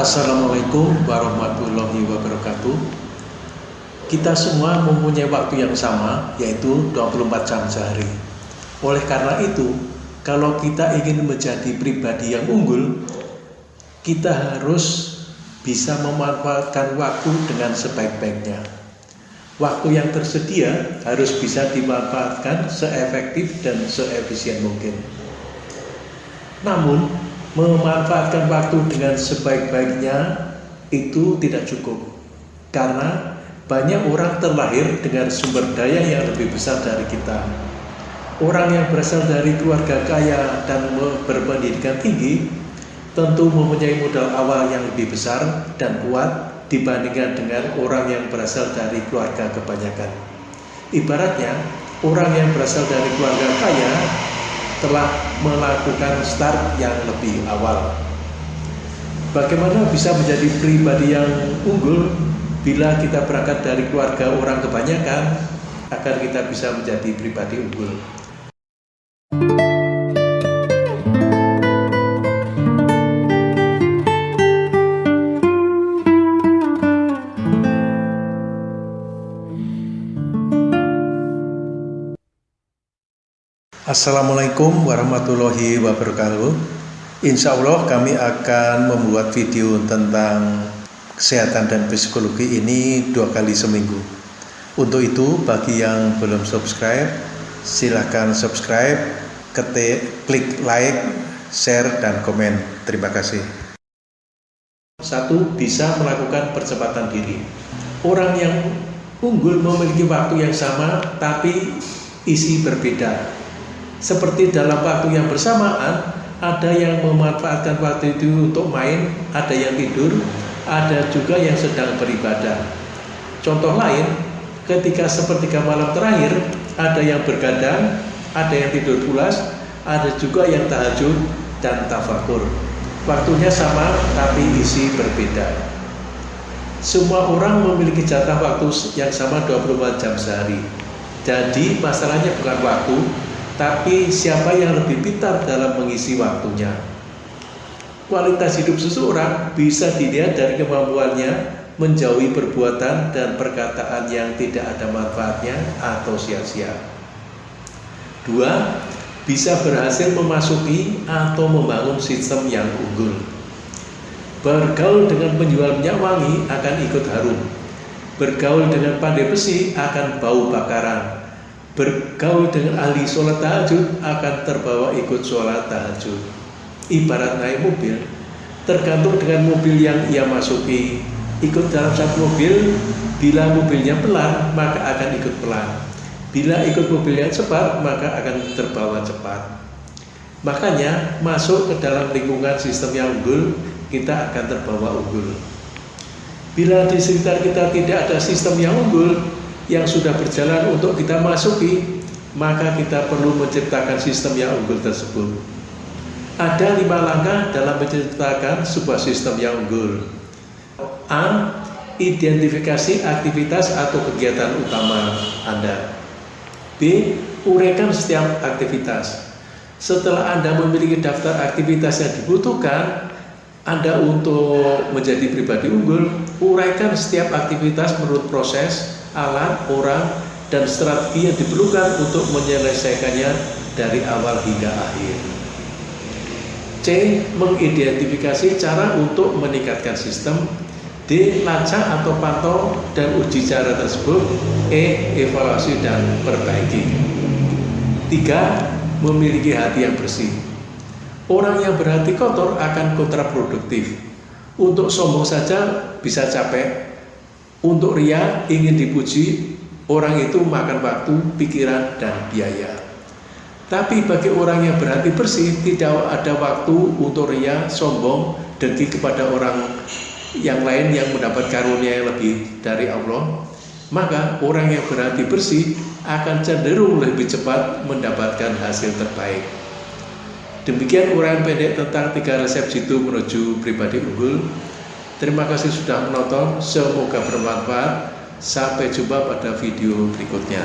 Assalamualaikum warahmatullahi wabarakatuh. Kita semua mempunyai waktu yang sama yaitu 24 jam sehari. Oleh karena itu kalau kita ingin menjadi pribadi yang unggul kita harus bisa memanfaatkan waktu dengan sebaik-baiknya. Waktu yang tersedia harus bisa dimanfaatkan seefektif dan seefisien mungkin. Namun memanfaatkan waktu dengan sebaik-baiknya itu tidak cukup. Karena banyak orang terlahir dengan sumber daya yang lebih besar dari kita. Orang yang berasal dari keluarga kaya dan berpendidikan tinggi tentu mempunyai modal awal yang lebih besar dan kuat dibandingkan dengan orang yang berasal dari keluarga kebanyakan. Ibaratnya orang yang berasal dari keluarga kaya telah melakukan start yang lebih awal. Bagaimana bisa menjadi pribadi yang unggul bila kita berangkat dari keluarga orang kebanyakan agar kita bisa menjadi pribadi unggul. Assalamualaikum warahmatullahi wabarakatuh. Insya Allah kami akan membuat video tentang kesehatan dan psikologi ini dua kali seminggu. Untuk itu bagi yang belum subscribe silahkan subscribe ketik, klik like, share, dan komen. Terima kasih. Satu, bisa melakukan percepatan diri. Orang yang unggul memiliki waktu yang sama tapi isi berbeda seperti dalam waktu yang bersamaan ada yang memanfaatkan waktu itu untuk main, ada yang tidur, ada juga yang sedang beribadah. Contoh lain, ketika sepertiga malam terakhir, ada yang bergadang, ada yang tidur pulas, ada juga yang tahajud dan tafakur. Waktunya sama, tapi isi berbeda. Semua orang memiliki jatah waktu yang sama 24 jam sehari. Jadi masalahnya bukan waktu, tapi siapa yang lebih pintar dalam mengisi waktunya. Kualitas hidup seseorang bisa dilihat dari kemampuannya menjauhi perbuatan dan perkataan yang tidak ada manfaatnya atau sia-sia. Dua, bisa berhasil memasuki atau membangun sistem yang unggul. Bergaul dengan penjual minyak wangi akan ikut harum. Bergaul dengan pandai besi akan bau bakaran bergaul dengan ahli sholat tahajud akan terbawa ikut sholat tahajud. Ibarat naik mobil tergantung dengan mobil yang ia masuki. Ikut dalam satu mobil bila mobilnya pelan maka akan ikut pelan. Bila ikut mobilnya cepat maka akan terbawa cepat. Makanya masuk ke dalam lingkungan sistem yang unggul kita akan terbawa unggul. Bila di sekitar kita tidak ada sistem yang unggul yang sudah berjalan untuk kita masuki, maka kita perlu menciptakan sistem yang unggul tersebut. Ada lima langkah dalam menciptakan sebuah sistem yang unggul. A. Identifikasi aktivitas atau kegiatan utama Anda. B. Uraikan setiap aktivitas. Setelah Anda memiliki daftar aktivitas yang dibutuhkan, anda untuk menjadi pribadi unggul, uraikan setiap aktivitas menurut proses, alat, orang, dan strategi yang diperlukan untuk menyelesaikannya dari awal hingga akhir. C. Mengidentifikasi cara untuk meningkatkan sistem D. Lacak atau pantau dan uji cara tersebut E. Evaluasi dan perbaiki 3. Memiliki hati yang bersih Orang yang berhati kotor akan kontraproduktif Untuk sombong saja bisa capek untuk ria ingin dipuji, orang itu makan waktu, pikiran, dan biaya. Tapi bagi orang yang berhati bersih, tidak ada waktu untuk ria, sombong, dengki kepada orang yang lain yang mendapat karunia yang lebih dari Allah. Maka orang yang berhati bersih akan cenderung lebih cepat mendapatkan hasil terbaik. Demikian uraian pendek tentang tiga resep jitu menuju pribadi unggul. Terima kasih sudah menonton, semoga bermanfaat. Sampai jumpa pada video berikutnya.